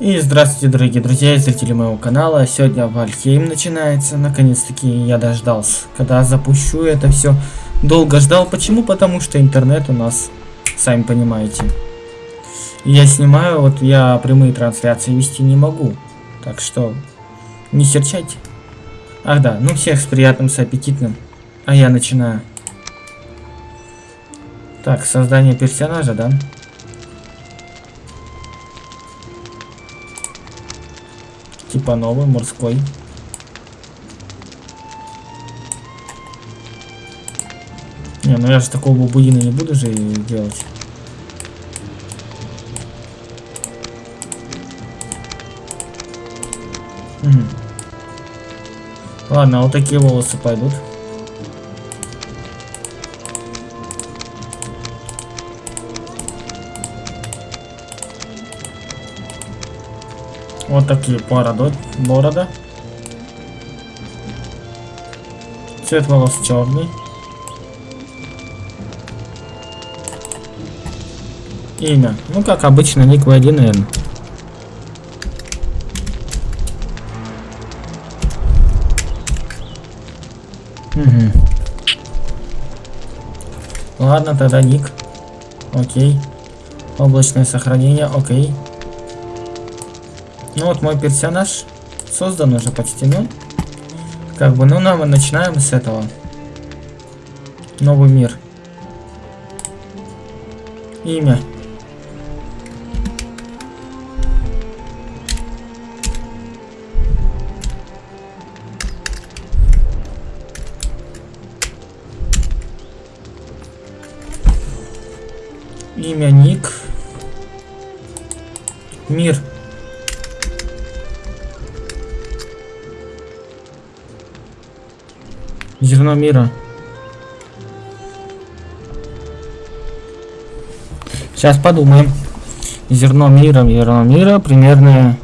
И здравствуйте, дорогие друзья и зрители моего канала. Сегодня Вальхейм начинается. Наконец-таки я дождался, когда запущу это все. Долго ждал. Почему? Потому что интернет у нас, сами понимаете. Я снимаю, вот я прямые трансляции вести не могу. Так что не серчайте. Ах да, ну всех с приятным, с аппетитным. А я начинаю. Так, создание персонажа, да? Типа новый, морской. Не, ну я же такого бабуина не буду же делать. Угу. Ладно, вот такие волосы пойдут. Вот такие борода. борода. Цвет волос черный. Имя. Ну, как обычно, ник V1, наверное. Угу. Ладно, тогда ник. Окей. Облачное сохранение, окей. Ну вот мой персонаж создан уже почти, ну. Как бы, ну, нам мы начинаем с этого. Новый мир. Имя. Имя Ник. Мир. Зерно мира. Сейчас подумаем. Зерно мира, зерно мира, примерно...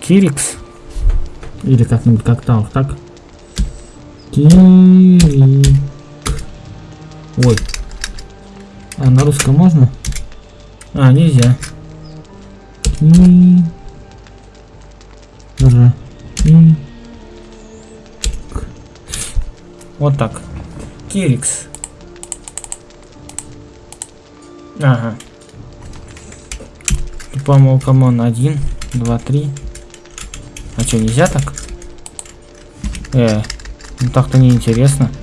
Кирикс. Или как-нибудь как там, так? Кирик. Ой. А на русском можно? А, нельзя. Кирик. Вот так. Кирикс. Ага. По-моему, come on, один, два, три. А что, нельзя так? Э, ну так-то неинтересно. интересно.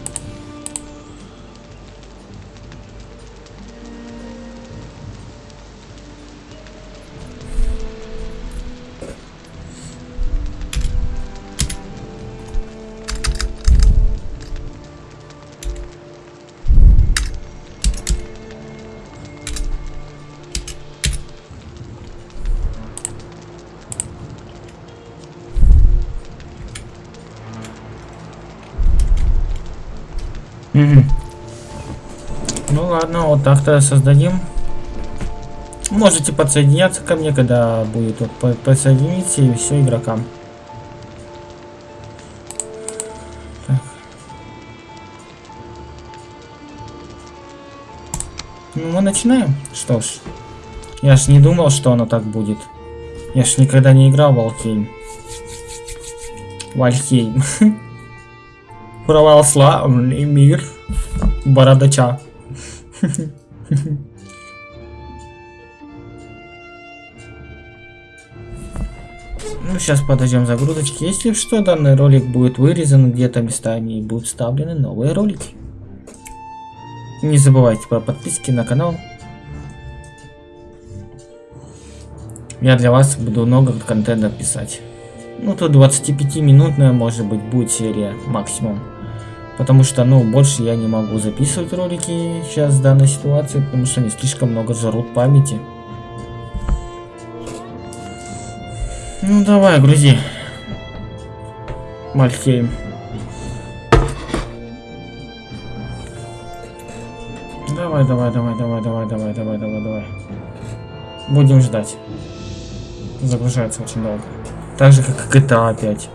Ну ладно, вот так-то создадим. Можете подсоединяться ко мне, когда будет вот подсоединиться и все игрокам. Так. Ну, мы начинаем. Что ж. Я ж не думал, что оно так будет. Я ж никогда не играл в Валхейм. Вальхейм. православный мир бородача. Ну, сейчас подождем загрузочки. Если что, данный ролик будет вырезан где-то местами и будут вставлены новые ролики. Не забывайте про подписки на канал. Я для вас буду много контента писать. Ну, тут 25-минутная, может быть, будет серия максимум. Потому что, ну, больше я не могу записывать ролики сейчас в данной ситуации, потому что они слишком много жрут памяти. Ну, давай, грузи. Мальхейм. Давай, давай, давай, давай, давай, давай, давай, давай, давай. Будем ждать. Загружается очень долго. Так же, как и GTA опять.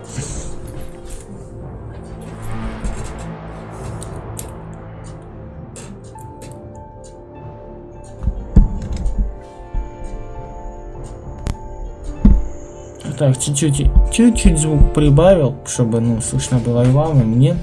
Так, чуть-чуть, звук прибавил, чтобы, ну, слышно было и вам, и мне.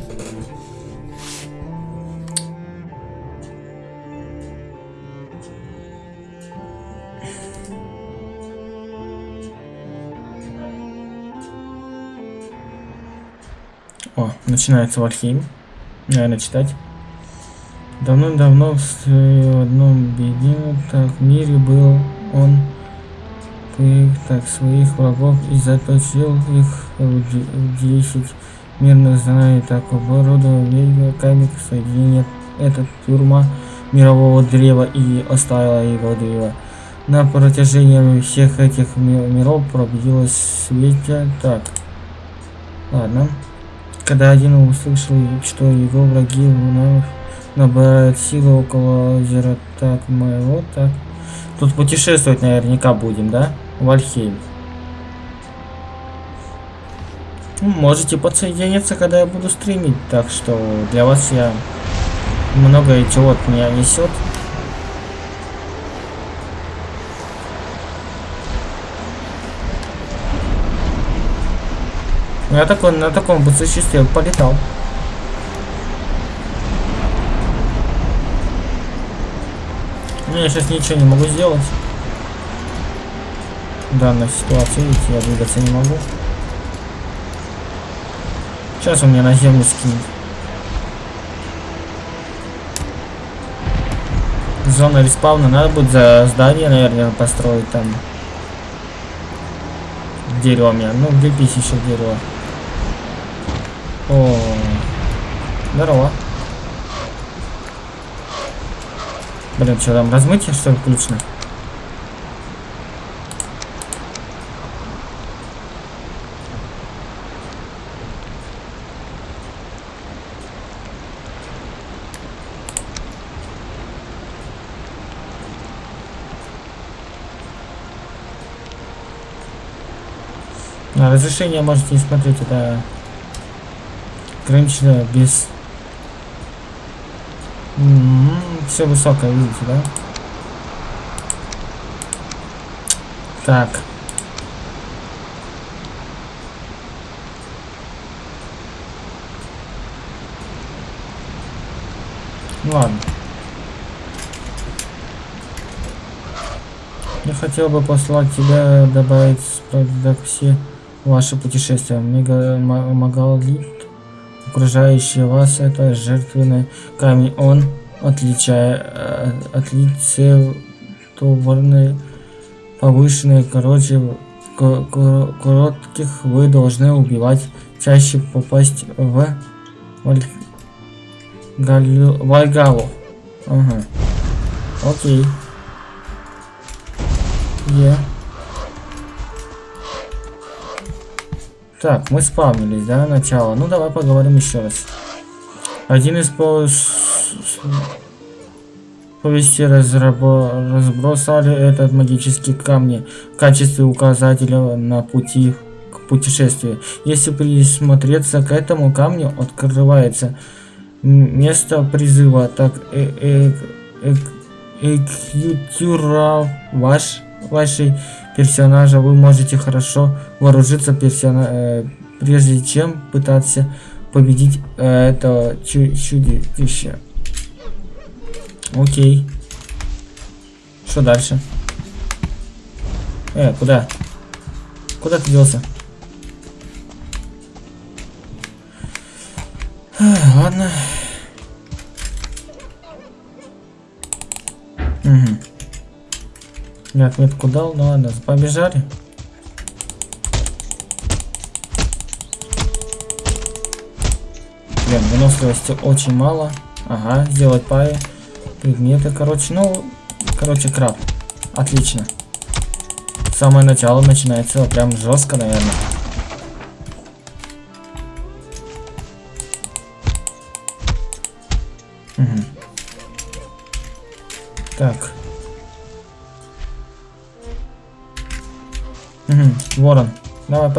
О, начинается Вальхейм. Наверное, читать. Давно-давно в одном беде так мире был он так своих врагов и заточил их в десять мирных знаний такого рода веками соединения эта тюрьма мирового древа и оставила его древо. На протяжении всех этих миров пробилось свете так. Ладно. Когда один услышал, что его враги набирают силы около озера так моего, так. Тут путешествовать наверняка будем, да? Вальхейм. Ну, можете подсоединиться, когда я буду стримить, так что для вас я много чего от меня несет. Я такой на таком бы существе полетал. Ну, я сейчас ничего не могу сделать данной ситуации. Видите, я двигаться не могу. Сейчас он меня на землю скинет. Зона респауна. Надо будет за здание, наверное, построить там. Дерево меня. Ну, влепись еще дерево. О, здорово. Блин, что там, размытие, что ли, включено? Разрешение можете не смотреть, это ограничено без... М -м -м, все высокое, видите, да? Так. Ладно. Я хотел бы послать тебя добавить справедливо все ваше путешествие. Магалит, окружающий вас, это жертвенный камень. Он, отличая, э, отлицетворный, повышенный, короче, коротких вы должны убивать, чаще попасть в Вальгалу. Ага. Окей. Yeah. Так, мы спавнились, да, начало. Ну, давай поговорим еще раз. Один из по... повести разрабо... разбросали этот магический камни в качестве указателя на пути к путешествию. Если присмотреться к этому камню, открывается место призыва, так э -э -э экьютюра ваш вашей персонажа вы можете хорошо вооружиться персона э, прежде чем пытаться победить э, этого чу чудища. Окей. Что дальше? Э, куда? Куда ты делся? Ладно. Угу. Я отметку дал, ну ладно, побежали. Блин, выносливости очень мало. Ага, сделать пари. Предметы, короче, ну, короче, краб. Отлично. Самое начало начинается прям жестко, наверное.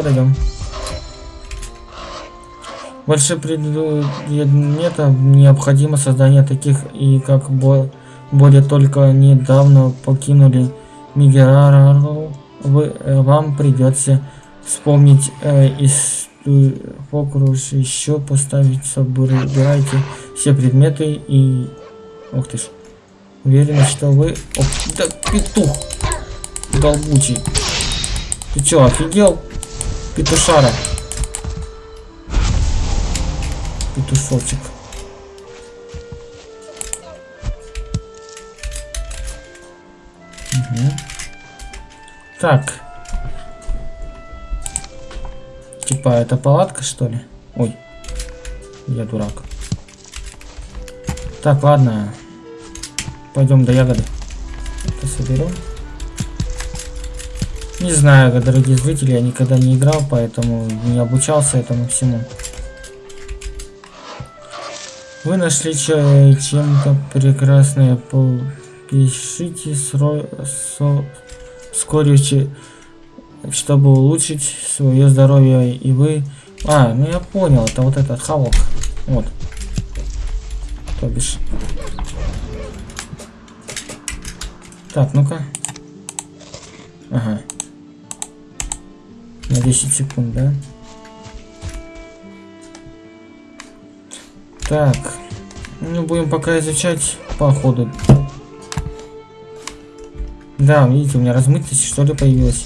Подойдем. Больше предметов необходимо создание таких, и как бо более только недавно покинули Мигерару, вы, э, вам придется вспомнить э, из фокус еще поставить собирайте все предметы и ух ты ж уверена что вы Оп, да петух долбучий. Ты чё офигел петушара петушочек угу. так Типа, это палатка, что ли? Ой, я дурак. Так, ладно. Пойдем до ягоды. Это соберем. Не знаю, дорогие зрители, я никогда не играл, поэтому не обучался этому всему. Вы нашли чем-то прекрасное. Пишите сро... со... вскоре чтобы улучшить свое здоровье и вы а ну я понял это вот этот хавок вот то бишь так ну-ка ага на 10 секунд да так ну будем пока изучать по ходу да видите у меня размытость что ли появилась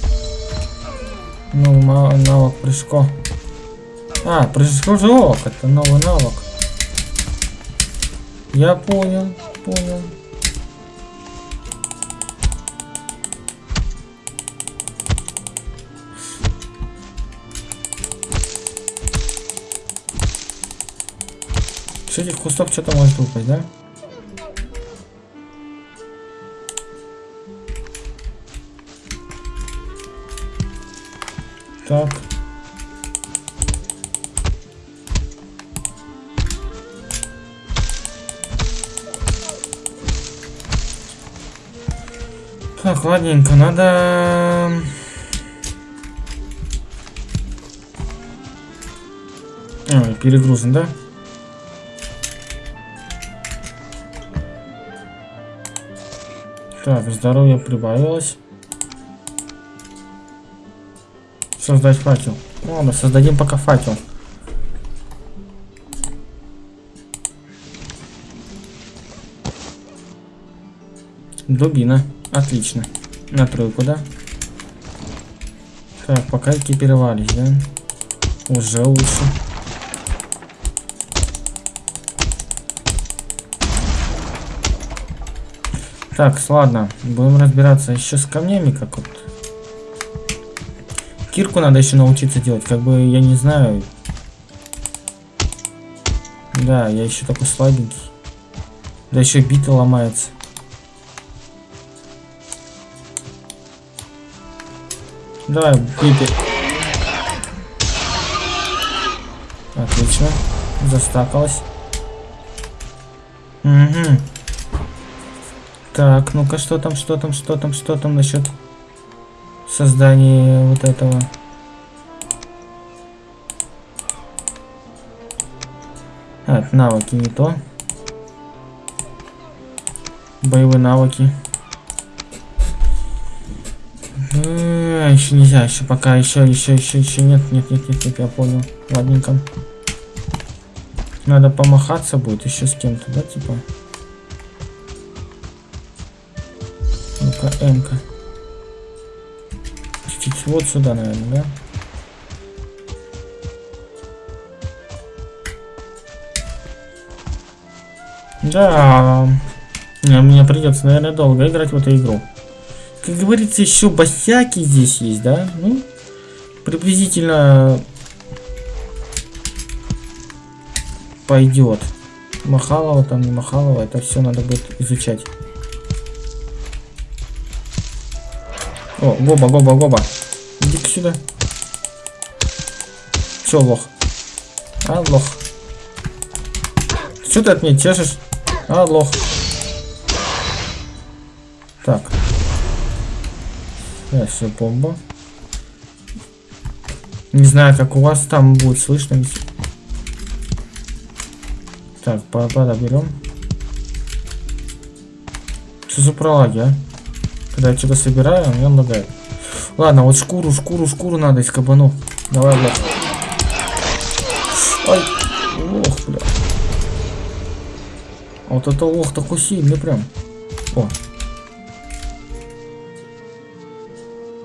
Новый навык прыжко. А, прыжок, это новый навык. Я понял, понял. С этих кустов что-то может выпасть, да? Так. Так, ладненько, надо... А, перегрузен, да? Так, здоровье прибавилось. Создать факел. Ладно, создадим пока факел. Дубина. Отлично. На тройку, да? Так, пока экипировались, да? Уже лучше. Так, ладно. Будем разбираться еще с камнями, как вот Кирку надо еще научиться делать. Как бы, я не знаю. Да, я еще такой слабенький. Да еще бита ломается. Давай, биты. Отлично. Застакалась. Угу. Так, ну-ка, что там, что там, что там, что там насчет создании вот этого. А, навыки не то. Боевые навыки. А, еще нельзя, еще пока, еще, еще, еще, еще нет, нет, нет, нет, нет, я понял. Ладненько. Надо помахаться будет еще с кем-то, да, типа? М-ка чуть вот сюда, наверное, да? Да, мне придется, наверное, долго играть в эту игру. Как говорится, еще босяки здесь есть, да? Ну, приблизительно пойдет. Махалова там, не Махалова, это все надо будет изучать. О, Гоба, Гоба, Гоба. Иди-ка сюда. Че, лох? А, лох. Что ты от меня чешешь? А, лох. Так. Да, все, бомба. Не знаю, как у вас там будет слышно. Так, папа, берем. Что за пролаги, а? Когда я что-то собираю, у меня лагает. Ладно, вот шкуру, шкуру, шкуру надо из кабанов. Давай, Влад. Ай, лох, бля. А вот это лох такой сильный прям. О.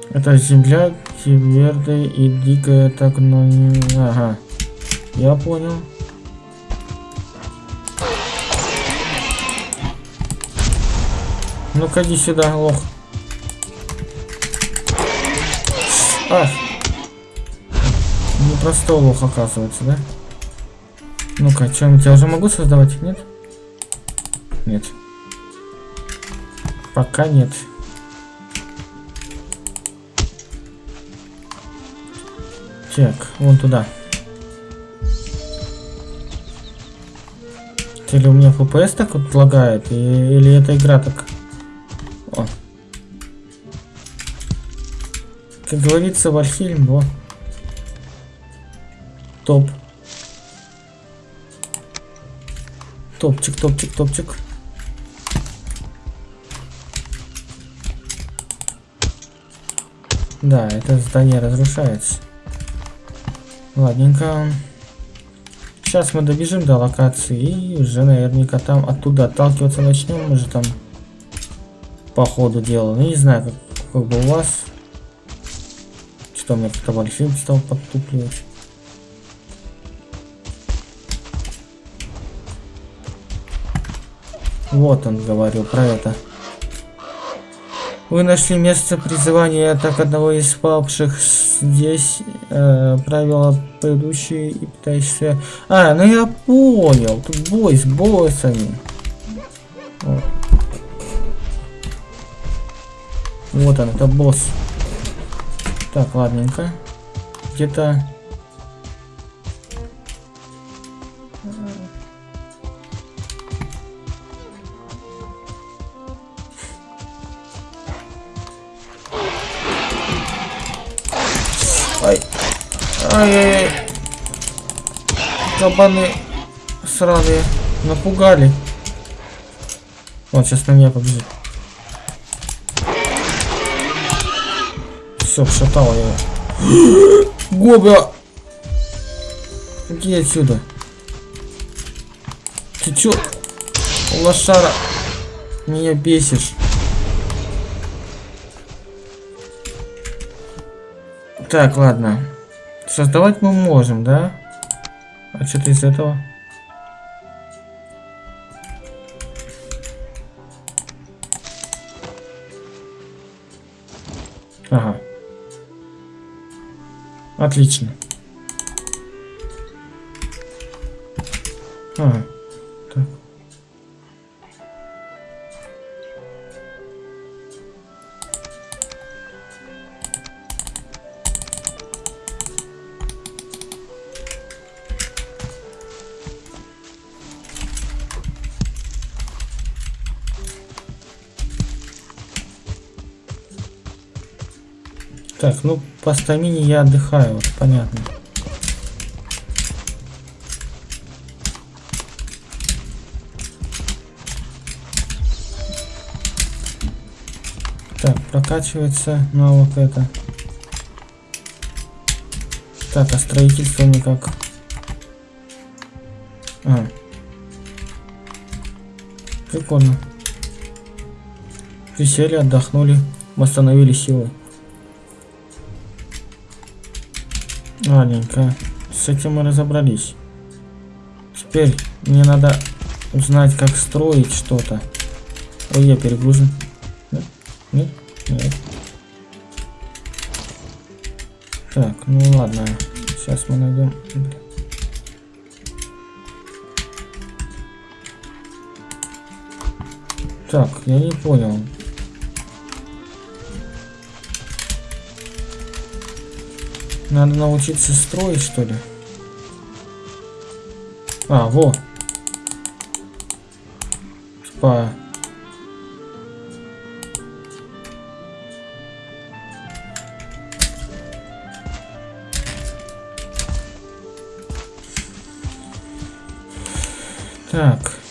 Это земля твердая и дикая, так, но не... Ага. Я понял. Ну-ка, иди сюда, лох. А! Непростой лох, оказывается, да? Ну-ка, что-нибудь я уже могу создавать? Нет? Нет. Пока нет. Так, вон туда. Или у меня FPS так вот лагает, и, или эта игра так... Как говорится, Вальхельм, во. Топ. Топчик, топчик, топчик. Да, это здание разрушается. Ладненько. Сейчас мы добежим до локации и уже наверняка там оттуда отталкиваться начнем. Мы же там по ходу дела. Ну не знаю, как, как бы у вас. Что мне как-то Вальфилд стал подтупливать. Вот он говорил про это. Вы нашли место призывания так одного из павших здесь. Э, правила предыдущие и пытаешься... А, ну я понял. Тут бой с боссами. Вот. Вот он, это босс. Так, ладненько. Где-то Ай-яй-яй. Кабаны сраные. Напугали. Вот, сейчас на меня побежит. Все, шатал я. Гобя! Иди отсюда. Ты чё? Лошара. Меня бесишь. Так, ладно. Создавать мы можем, да? А что-то из этого? Ага. Отлично. Ага. Ну по стамине я отдыхаю, вот понятно. Так, прокачивается навык это. Так, а строительство никак. А. Прикольно. Присели, отдохнули, восстановили силы. Ладненько. С этим мы разобрались. Теперь мне надо узнать, как строить что-то. Ой, я перегружен. Нет? Нет? Нет. Так, ну ладно. Сейчас мы найдем. Так, я не понял. Надо научиться строить, что ли? А, во. Спа. Так.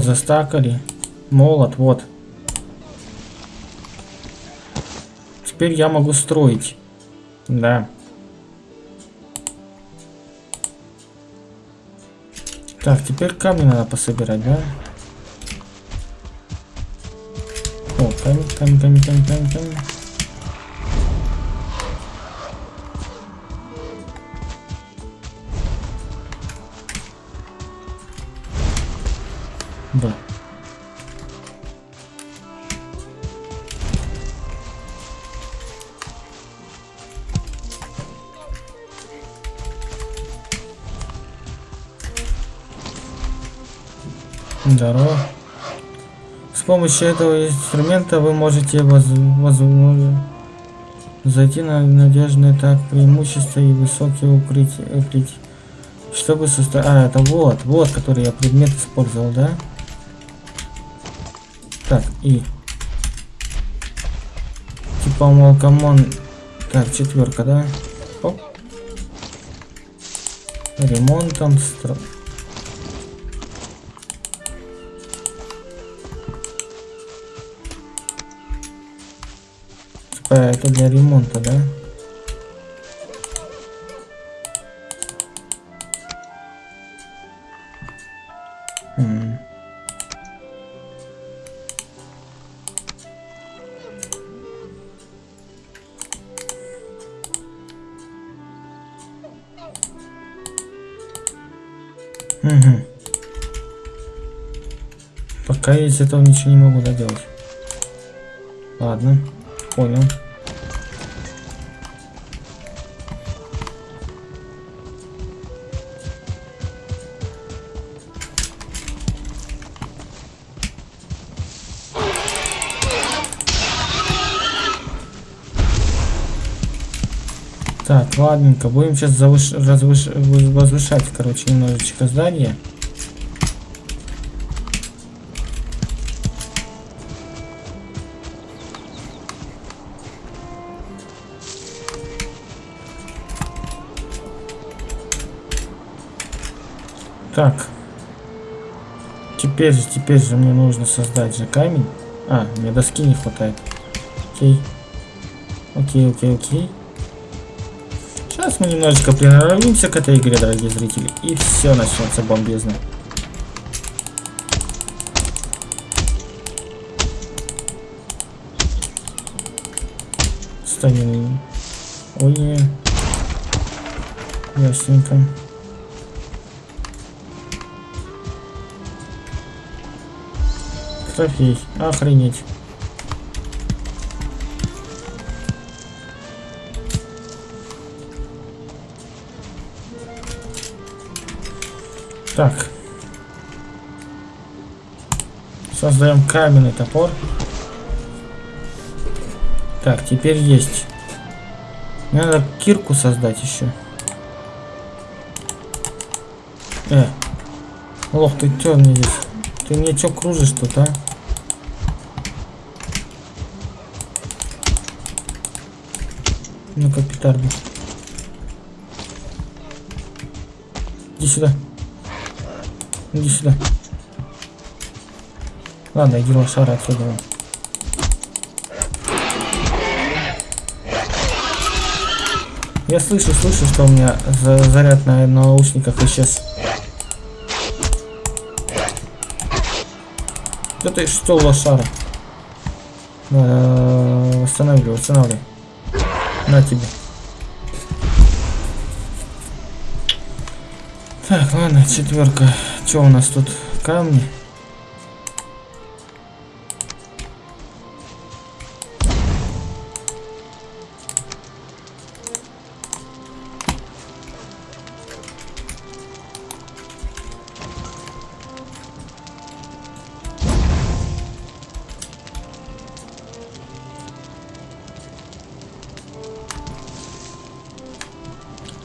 Вот, застакали. Молот, вот. Теперь я могу строить. Да. Так, теперь камни надо пособирать, да? О, камень, камень, камень, камень, камень, камень. Да. Здорово. С помощью этого инструмента вы можете воз... возможно зайти на надежное так преимущество и высокие укрытия. укрытия. Чтобы составить... А, это вот, вот, который я предмет использовал, да? Так, и... Типа молкомон... Так, четверка, да? Оп. Ремонтом стро... Типа это для ремонта, да? Угу. Пока я из этого ничего не могу доделать. Ладно, понял. Ладненько. Будем сейчас завыш... Развыш... возвышать, короче, немножечко здание. Так. Теперь же, теперь же мне нужно создать же камень. А, мне доски не хватает. Окей. Окей, окей, окей. Сейчас мы немножечко приноровимся к этой игре, дорогие зрители. И все начнется бомбезно. Станем. Ой, не. Ясненько. Трофей. Охренеть. Так. Создаем каменный топор. Так, теперь есть. Мне надо кирку создать еще. Э. Лох, ты чё здесь? Ты мне чё кружишь тут, а? Ну-ка, петарду. Иди сюда. Иди сюда. Ладно, иди лошара отсюда. Я слышу, слышу, что у меня за заряд на наушниках исчез. Да ты что, лошара? Восстанавливай, восстанавливай. На тебе. Так, ладно, четверка. Что у нас тут? Камни.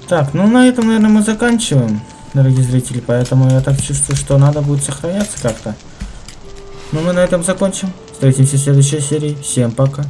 Так, ну на этом, наверное, мы заканчиваем дорогие зрители, поэтому я так чувствую, что надо будет сохраняться как-то. Ну мы на этом закончим. Встретимся в следующей серии. Всем пока.